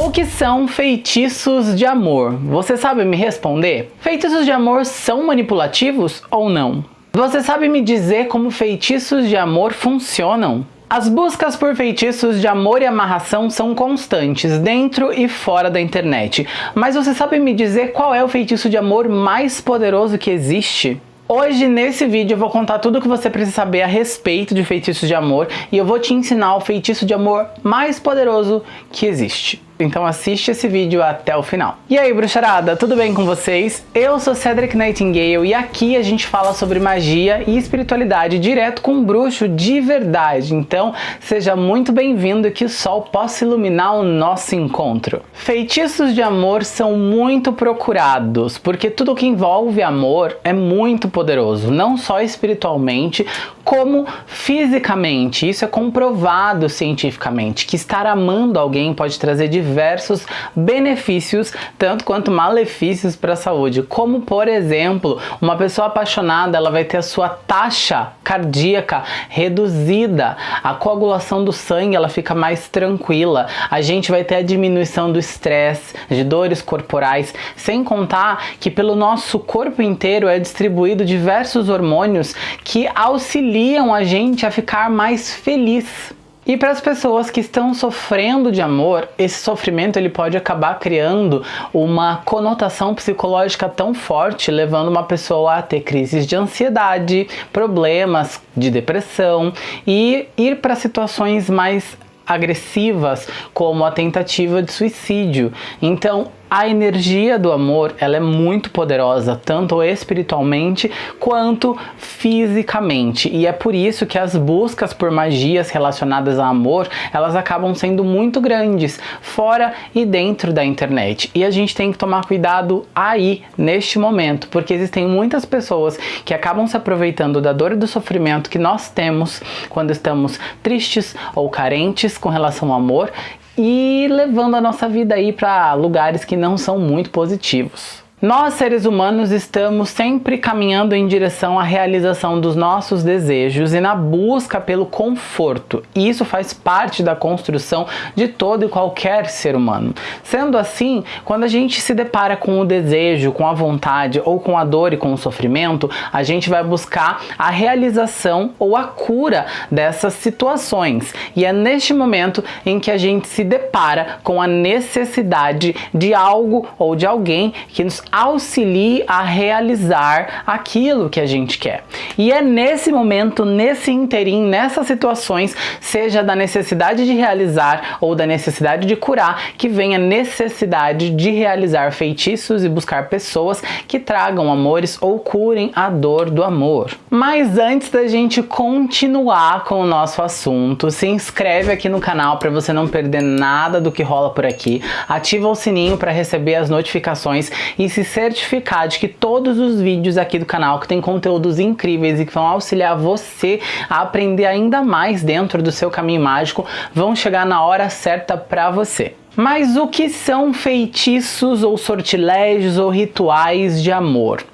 O que são feitiços de amor? Você sabe me responder? Feitiços de amor são manipulativos ou não? Você sabe me dizer como feitiços de amor funcionam? As buscas por feitiços de amor e amarração são constantes, dentro e fora da internet. Mas você sabe me dizer qual é o feitiço de amor mais poderoso que existe? Hoje, nesse vídeo, eu vou contar tudo o que você precisa saber a respeito de feitiços de amor e eu vou te ensinar o feitiço de amor mais poderoso que existe. Então assiste esse vídeo até o final. E aí, bruxarada, tudo bem com vocês? Eu sou Cedric Nightingale e aqui a gente fala sobre magia e espiritualidade direto com um bruxo de verdade. Então, seja muito bem-vindo que o sol possa iluminar o nosso encontro. Feitiços de amor são muito procurados, porque tudo que envolve amor é muito poderoso, não só espiritualmente, como fisicamente. Isso é comprovado cientificamente, que estar amando alguém pode trazer diversos benefícios, tanto quanto malefícios para a saúde, como por exemplo, uma pessoa apaixonada ela vai ter a sua taxa cardíaca reduzida, a coagulação do sangue ela fica mais tranquila, a gente vai ter a diminuição do estresse, de dores corporais, sem contar que pelo nosso corpo inteiro é distribuído diversos hormônios que auxiliam a gente a ficar mais feliz. E para as pessoas que estão sofrendo de amor, esse sofrimento ele pode acabar criando uma conotação psicológica tão forte, levando uma pessoa a ter crises de ansiedade, problemas de depressão e ir para situações mais agressivas, como a tentativa de suicídio. Então, a energia do amor ela é muito poderosa, tanto espiritualmente quanto fisicamente. E é por isso que as buscas por magias relacionadas a amor, elas acabam sendo muito grandes, fora e dentro da internet. E a gente tem que tomar cuidado aí, neste momento, porque existem muitas pessoas que acabam se aproveitando da dor e do sofrimento que nós temos quando estamos tristes ou carentes com relação ao amor e levando a nossa vida aí para lugares que não são muito positivos. Nós, seres humanos, estamos sempre caminhando em direção à realização dos nossos desejos e na busca pelo conforto. E isso faz parte da construção de todo e qualquer ser humano. Sendo assim, quando a gente se depara com o desejo, com a vontade ou com a dor e com o sofrimento, a gente vai buscar a realização ou a cura dessas situações. E é neste momento em que a gente se depara com a necessidade de algo ou de alguém que nos auxilie a realizar aquilo que a gente quer. E é nesse momento, nesse interim, nessas situações, seja da necessidade de realizar ou da necessidade de curar, que vem a necessidade de realizar feitiços e buscar pessoas que tragam amores ou curem a dor do amor. Mas antes da gente continuar com o nosso assunto, se inscreve aqui no canal para você não perder nada do que rola por aqui, ativa o sininho para receber as notificações e se se certificar de que todos os vídeos aqui do canal que tem conteúdos incríveis e que vão auxiliar você a aprender ainda mais dentro do seu caminho mágico vão chegar na hora certa para você. Mas o que são feitiços ou sortilégios ou rituais de amor?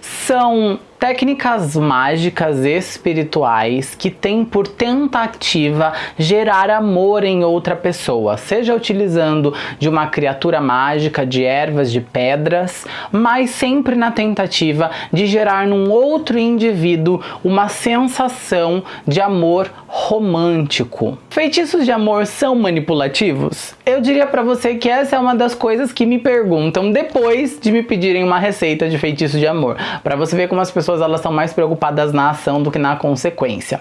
São técnicas mágicas espirituais que têm por tentativa gerar amor em outra pessoa, seja utilizando de uma criatura mágica, de ervas, de pedras, mas sempre na tentativa de gerar num outro indivíduo uma sensação de amor romântico. Feitiços de amor são manipulativos? Eu diria para você que essa é uma das coisas que me perguntam depois de me pedirem uma receita de feitiço de amor, para você ver como as pessoas pessoas elas estão mais preocupadas na ação do que na consequência.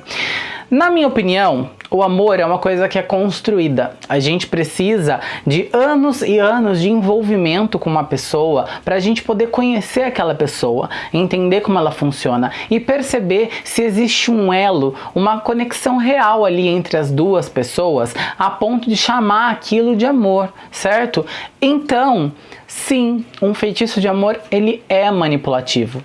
Na minha opinião, o amor é uma coisa que é construída. A gente precisa de anos e anos de envolvimento com uma pessoa para a gente poder conhecer aquela pessoa, entender como ela funciona e perceber se existe um elo, uma conexão real ali entre as duas pessoas a ponto de chamar aquilo de amor, certo? Então, sim, um feitiço de amor ele é manipulativo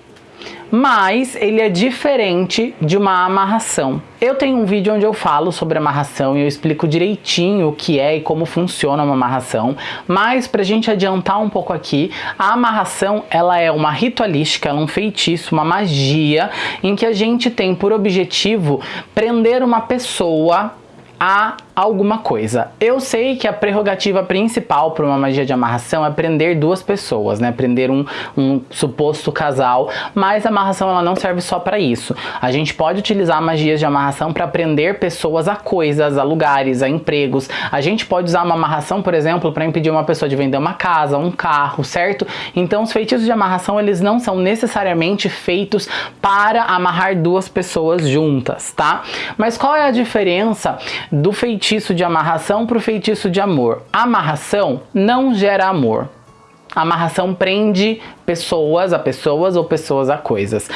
mas ele é diferente de uma amarração. Eu tenho um vídeo onde eu falo sobre amarração e eu explico direitinho o que é e como funciona uma amarração, mas pra gente adiantar um pouco aqui, a amarração ela é uma ritualística, é um feitiço, uma magia em que a gente tem por objetivo prender uma pessoa a alguma coisa. Eu sei que a prerrogativa principal para uma magia de amarração é prender duas pessoas, né? Prender um, um suposto casal, mas a amarração ela não serve só para isso. A gente pode utilizar magias de amarração para prender pessoas a coisas, a lugares, a empregos. A gente pode usar uma amarração, por exemplo, para impedir uma pessoa de vender uma casa, um carro, certo? Então os feitiços de amarração eles não são necessariamente feitos para amarrar duas pessoas juntas, tá? Mas qual é a diferença do feitiço de amarração para o feitiço de amor? Amarração não gera amor. Amarração prende pessoas a pessoas ou pessoas a coisas.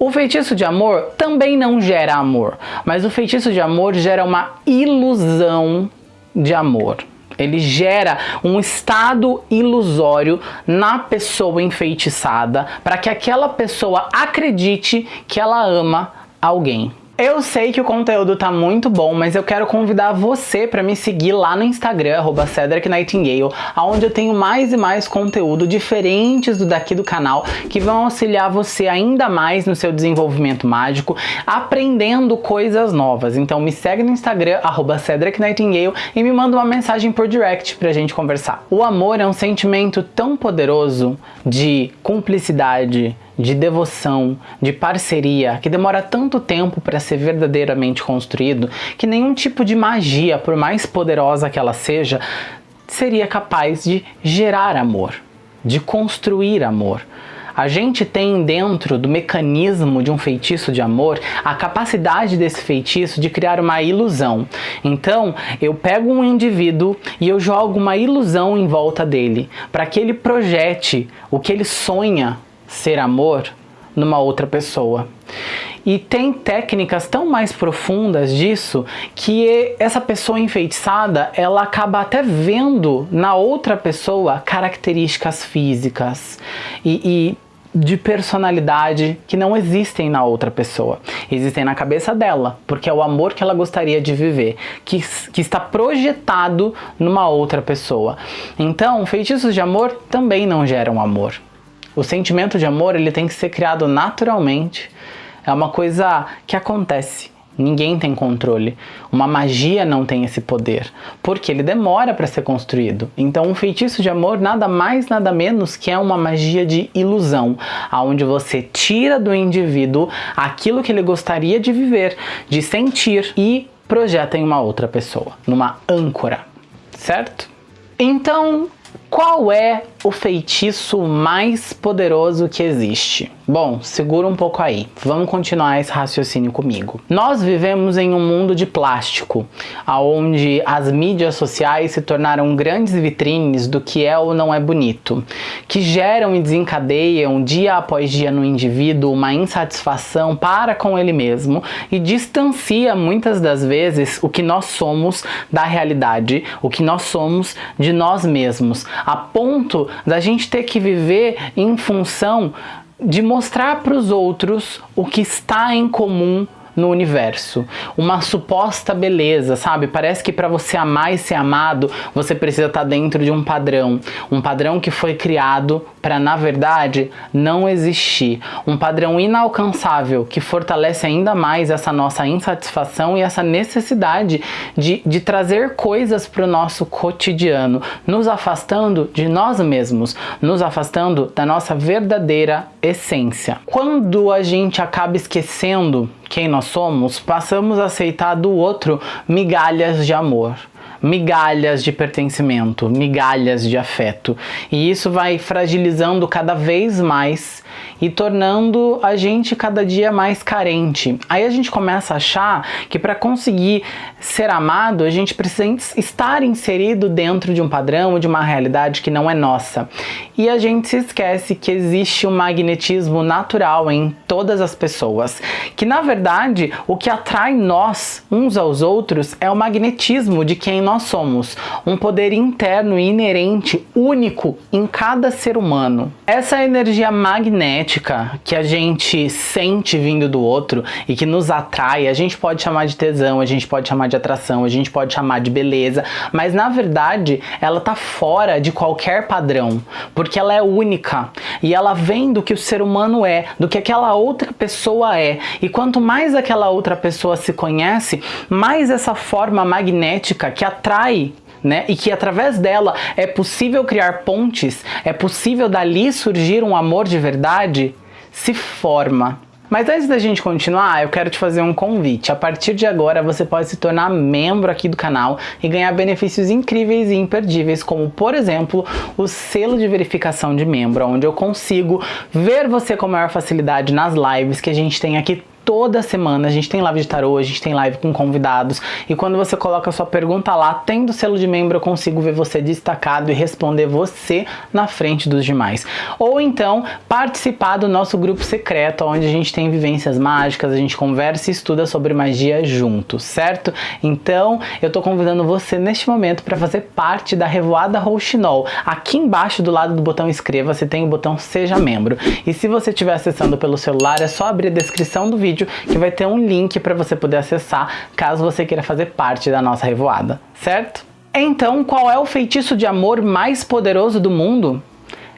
O feitiço de amor também não gera amor, mas o feitiço de amor gera uma ilusão de amor. Ele gera um estado ilusório na pessoa enfeitiçada para que aquela pessoa acredite que ela ama alguém. Eu sei que o conteúdo tá muito bom, mas eu quero convidar você para me seguir lá no Instagram, arroba Cedric Nightingale, onde eu tenho mais e mais conteúdo diferentes do daqui do canal, que vão auxiliar você ainda mais no seu desenvolvimento mágico, aprendendo coisas novas. Então me segue no Instagram, arroba Cedric Nightingale, e me manda uma mensagem por direct pra gente conversar. O amor é um sentimento tão poderoso de cumplicidade, de devoção, de parceria, que demora tanto tempo para ser verdadeiramente construído, que nenhum tipo de magia, por mais poderosa que ela seja, seria capaz de gerar amor, de construir amor. A gente tem dentro do mecanismo de um feitiço de amor a capacidade desse feitiço de criar uma ilusão. Então, eu pego um indivíduo e eu jogo uma ilusão em volta dele, para que ele projete o que ele sonha ser amor numa outra pessoa. E tem técnicas tão mais profundas disso que essa pessoa enfeitiçada, ela acaba até vendo na outra pessoa características físicas e, e de personalidade que não existem na outra pessoa. Existem na cabeça dela, porque é o amor que ela gostaria de viver, que, que está projetado numa outra pessoa. Então, feitiços de amor também não geram amor. O sentimento de amor ele tem que ser criado naturalmente. É uma coisa que acontece. Ninguém tem controle. Uma magia não tem esse poder, porque ele demora para ser construído. Então, um feitiço de amor nada mais, nada menos que é uma magia de ilusão, aonde você tira do indivíduo aquilo que ele gostaria de viver, de sentir e projeta em uma outra pessoa, numa âncora, certo? Então, qual é o feitiço mais poderoso que existe? Bom, segura um pouco aí, vamos continuar esse raciocínio comigo. Nós vivemos em um mundo de plástico, onde as mídias sociais se tornaram grandes vitrines do que é ou não é bonito, que geram e desencadeiam dia após dia no indivíduo uma insatisfação para com ele mesmo e distancia muitas das vezes o que nós somos da realidade, o que nós somos de nós mesmos, a ponto da gente ter que viver em função de mostrar para os outros o que está em comum no universo. Uma suposta beleza, sabe? Parece que para você amar e ser amado, você precisa estar tá dentro de um padrão. Um padrão que foi criado para, na verdade, não existir. Um padrão inalcançável que fortalece ainda mais essa nossa insatisfação e essa necessidade de, de trazer coisas para o nosso cotidiano, nos afastando de nós mesmos, nos afastando da nossa verdadeira essência. Quando a gente acaba esquecendo quem nós somos, passamos a aceitar do outro migalhas de amor migalhas de pertencimento, migalhas de afeto. E isso vai fragilizando cada vez mais e tornando a gente cada dia mais carente. Aí a gente começa a achar que para conseguir ser amado, a gente precisa estar inserido dentro de um padrão, de uma realidade que não é nossa. E a gente se esquece que existe um magnetismo natural em todas as pessoas, que na verdade o que atrai nós uns aos outros é o magnetismo de quem quem nós somos, um poder interno e inerente único em cada ser humano. Essa energia magnética que a gente sente vindo do outro e que nos atrai, a gente pode chamar de tesão, a gente pode chamar de atração, a gente pode chamar de beleza, mas na verdade ela tá fora de qualquer padrão, porque ela é única e ela vem do que o ser humano é, do que aquela outra pessoa é. E quanto mais aquela outra pessoa se conhece, mais essa forma magnética que atrai né? E que através dela é possível criar pontes, é possível dali surgir um amor de verdade, se forma. Mas antes da gente continuar, eu quero te fazer um convite. A partir de agora, você pode se tornar membro aqui do canal e ganhar benefícios incríveis e imperdíveis, como, por exemplo, o selo de verificação de membro, onde eu consigo ver você com maior facilidade nas lives que a gente tem aqui toda semana. A gente tem live de tarô, a gente tem live com convidados. E quando você coloca a sua pergunta lá, tendo selo de membro, eu consigo ver você destacado e responder você na frente dos demais. Ou então, participar do nosso grupo secreto, onde a gente tem vivências mágicas, a gente conversa e estuda sobre magia juntos, certo? Então, eu tô convidando você neste momento para fazer parte da Revoada Rouxinol. Aqui embaixo do lado do botão inscreva, você tem o botão seja membro. E se você estiver acessando pelo celular, é só abrir a descrição do vídeo vídeo que vai ter um link para você poder acessar caso você queira fazer parte da nossa revoada, certo? Então, qual é o feitiço de amor mais poderoso do mundo?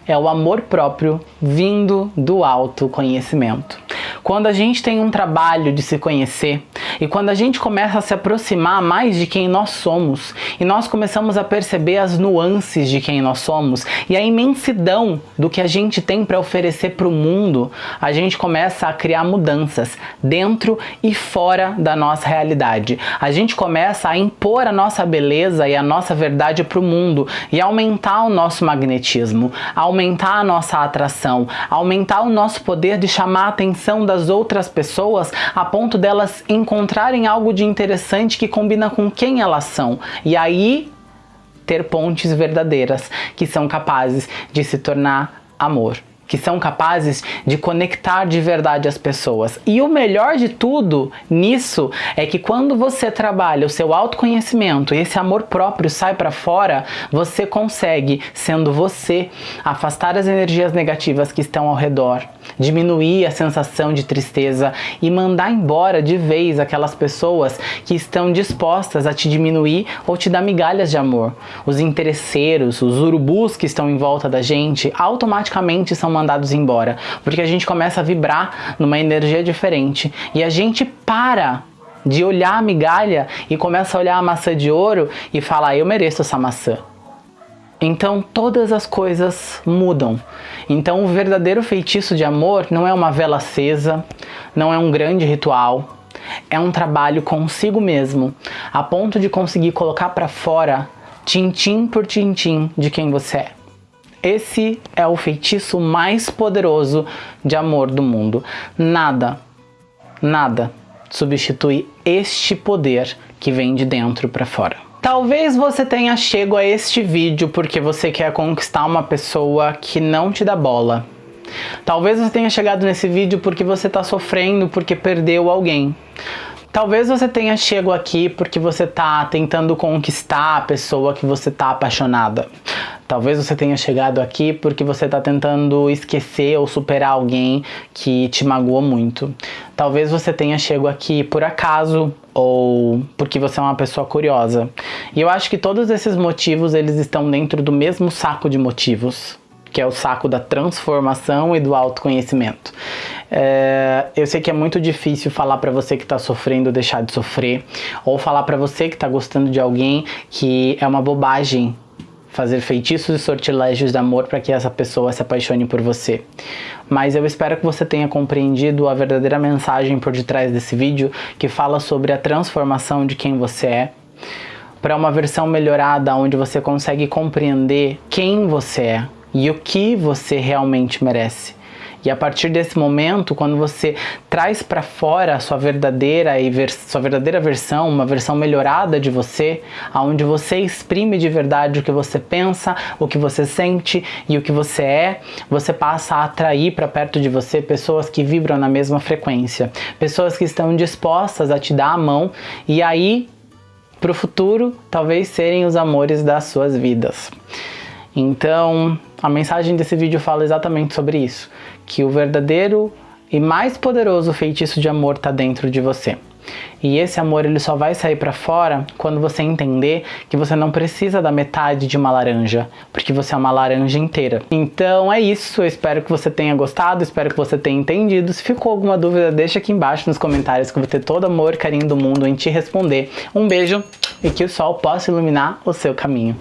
É o amor próprio vindo do autoconhecimento. Quando a gente tem um trabalho de se conhecer e quando a gente começa a se aproximar mais de quem nós somos e nós começamos a perceber as nuances de quem nós somos e a imensidão do que a gente tem para oferecer para o mundo, a gente começa a criar mudanças dentro e fora da nossa realidade. A gente começa a impor a nossa beleza e a nossa verdade para o mundo e aumentar o nosso magnetismo, aumentar a nossa atração, aumentar o nosso poder de chamar a atenção das outras pessoas a ponto delas encontrarem algo de interessante que combina com quem elas são. E aí ter pontes verdadeiras que são capazes de se tornar amor que são capazes de conectar de verdade as pessoas. E o melhor de tudo nisso é que quando você trabalha o seu autoconhecimento e esse amor próprio sai para fora, você consegue, sendo você, afastar as energias negativas que estão ao redor, diminuir a sensação de tristeza e mandar embora de vez aquelas pessoas que estão dispostas a te diminuir ou te dar migalhas de amor. Os interesseiros, os urubus que estão em volta da gente, automaticamente são mandados embora, porque a gente começa a vibrar numa energia diferente e a gente para de olhar a migalha e começa a olhar a maçã de ouro e falar, eu mereço essa maçã. Então todas as coisas mudam. Então o verdadeiro feitiço de amor não é uma vela acesa, não é um grande ritual, é um trabalho consigo mesmo, a ponto de conseguir colocar para fora, tintim por tintim, de quem você é. Esse é o feitiço mais poderoso de amor do mundo. Nada, nada substitui este poder que vem de dentro para fora. Talvez você tenha chego a este vídeo porque você quer conquistar uma pessoa que não te dá bola. Talvez você tenha chegado nesse vídeo porque você está sofrendo porque perdeu alguém. Talvez você tenha chego aqui porque você está tentando conquistar a pessoa que você está apaixonada. Talvez você tenha chegado aqui porque você está tentando esquecer ou superar alguém que te magoou muito. Talvez você tenha chegado aqui por acaso ou porque você é uma pessoa curiosa. E eu acho que todos esses motivos eles estão dentro do mesmo saco de motivos que é o saco da transformação e do autoconhecimento. É, eu sei que é muito difícil falar para você que está sofrendo deixar de sofrer, ou falar para você que está gostando de alguém que é uma bobagem fazer feitiços e sortilégios de amor para que essa pessoa se apaixone por você. Mas eu espero que você tenha compreendido a verdadeira mensagem por detrás desse vídeo, que fala sobre a transformação de quem você é, para uma versão melhorada onde você consegue compreender quem você é e o que você realmente merece. E a partir desse momento, quando você traz para fora a sua verdadeira e sua verdadeira versão, uma versão melhorada de você, aonde você exprime de verdade o que você pensa, o que você sente e o que você é, você passa a atrair para perto de você pessoas que vibram na mesma frequência, pessoas que estão dispostas a te dar a mão e aí para o futuro talvez serem os amores das suas vidas. Então, a mensagem desse vídeo fala exatamente sobre isso, que o verdadeiro e mais poderoso feitiço de amor está dentro de você. E esse amor ele só vai sair para fora quando você entender que você não precisa da metade de uma laranja, porque você é uma laranja inteira. Então é isso, eu espero que você tenha gostado, espero que você tenha entendido. Se ficou alguma dúvida, deixa aqui embaixo nos comentários que eu vou ter todo amor e carinho do mundo em te responder. Um beijo e que o sol possa iluminar o seu caminho.